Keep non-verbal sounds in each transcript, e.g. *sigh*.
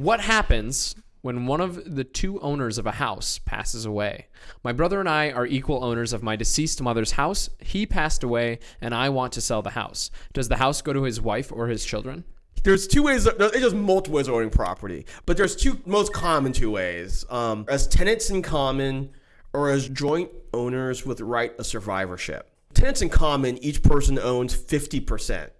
What happens when one of the two owners of a house passes away? My brother and I are equal owners of my deceased mother's house. He passed away, and I want to sell the house. Does the house go to his wife or his children? There's two ways. There's just multiple ways of owning property, but there's two most common two ways: um, as tenants in common, or as joint owners with right of survivorship. Tenants in common, each person owns 50%.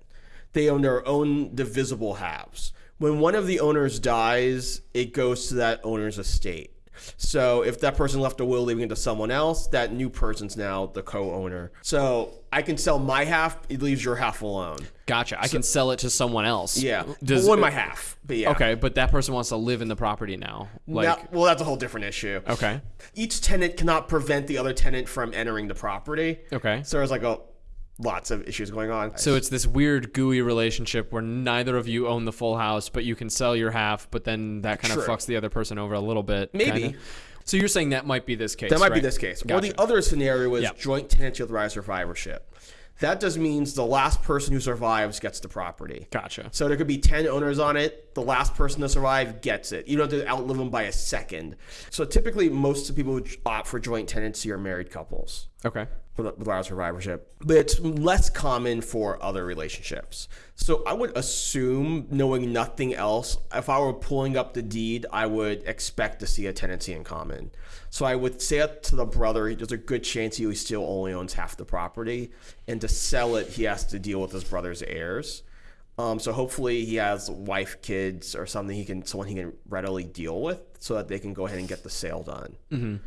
They own their own divisible halves. When one of the owners dies, it goes to that owner's estate. So if that person left a will leaving it to someone else, that new person's now the co-owner. So I can sell my half; it leaves your half alone. Gotcha. I can sell it to someone else. Yeah, Does well, my half. But yeah, Okay, but that person wants to live in the property now. Like, Now- well, that's a whole different issue. okay, Each tenant cannot prevent the other tenant from entering the property. okay. So there's like a lots of issues going on. So it's this weird gooey relationship where neither of you own the full house, but you can sell your half, but then that kind of fucks the other person over a little bit. Maybe. kinda. So you're saying that might be this case. That might be this case. Or the other scenario is Yeah. joint tenancy with right survivorship. That just means the last person who survives gets the property. Gotcha. So there could be 10 owners on it. The last person to survive gets it. You don't have to outlive them by a second. So typically, most people who opt for joint tenancy are married couples Okay. With with right survivorship. But it's less common for other relationships. So I would assume, knowing nothing else, if I were pulling up the deed, I would expect to see a tenancy in common. So I would say to the brother, there's a good chance he still only owns half the property. And to sell it, he has to deal with his brother's heirs. Um, so hopefully he has wife, kids, or something he can, someone he can readily deal with, so that they can go ahead and get the sale done.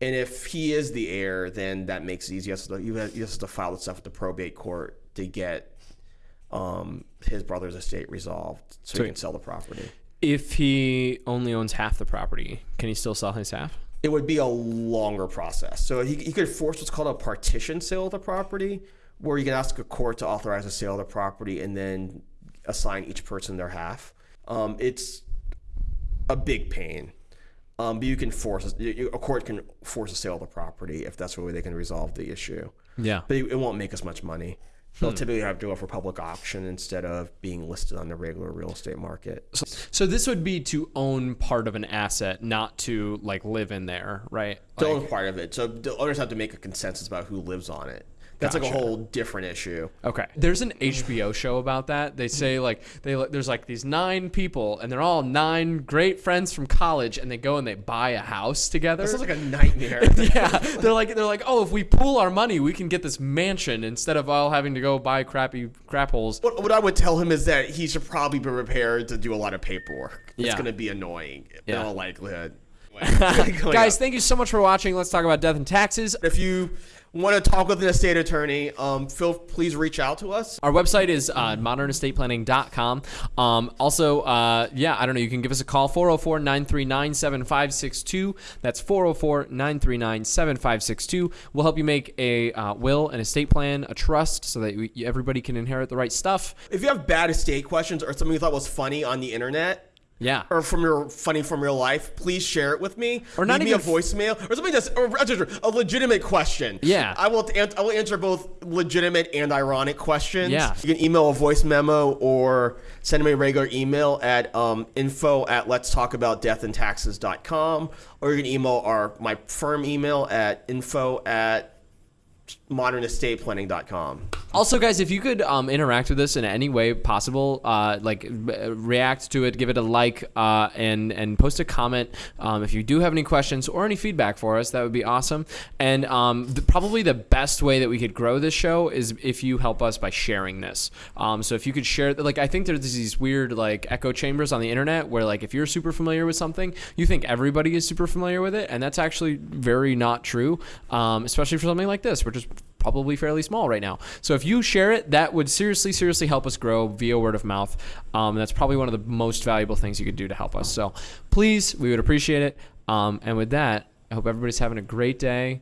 And if he is the heir, then that makes it easy. He has to, he has to file the stuff with the probate court to get um, his brother's estate resolved, so he can sell the property. If he only owns half the property, can he still sell his half? It would be a longer process. So he, he could force what's called a partition sale of the property, where you can ask a court to authorize a sale of the property and then assign each person their half. Um, it's a big pain. Um, but you can force you- a court can force a sale of the property if that's the way they can resolve the issue. Yeah. but it it won't make as much money. Hmm. They'll typically have to go for public auction instead of being listed on the regular real estate market. So this would be to own part of an asset, not to like live in there, right? To own part of it, so the owners have to make a consensus about who lives on it. That's like a whole different issue. Okay. There's an HBO show about that. They say mm-hmm. like they there's like these nine people and they're all nine great friends from college and they go and they buy a house together. That sounds like a nightmare. *laughs* yeah, they're like they're like, "Oh, if we pool our money, we can get this mansion instead of all having to go buy crappy crap holes." what, what I would tell him is that he should probably be prepared to do a lot of paperwork. It's Yeah. going to be annoying in Yeah. all likelihood. *laughs* *laughs* Guys, thank you so much for watching. Let's talk about death and taxes. if you want to talk with an estate attorney, um, Phil, please reach out to us. Our website is uh, modernestateplanning.com. Um, also, uh, yeah, I don't know. You can give us a call 404 939 7562. That's 404 939 7562. We'll help you make a uh, will, an estate plan, a trust so that we, everybody can inherit the right stuff. If you have bad estate questions or something you thought was funny on the internet, Yeah. or from your funny from real life, please share it with me. Or not Leave even me a voicemail or something that's or, a legitimate question. Yeah. I will I will answer both legitimate and ironic questions. Yeah. you can email a voice memo or send me a regular email at um, info at let's talk about death and taxes.com or you can email our my firm email at info at modernestateplanning.com. Also, guys, if you could um, interact with us in any way possible, uh, like uh, react to it, give it a like, uh, and and post a comment. Um, if you do have any questions or any feedback for us, that would be awesome. And um, the, probably the best way that we could grow this show is if you help us by sharing this. Um, so if you could share, like I think there's these weird like echo chambers on the internet where like if you're super familiar with something, you think everybody is super familiar with it, and that's actually very not true. Um, especially for something like this, which is probably fairly small right now. So if you share it, that would seriously, seriously help us grow via word of mouth. Um, that's probably one of the most valuable things you could do to help us. So please, we would appreciate it. Um, and with that, I hope everybody's having a great day.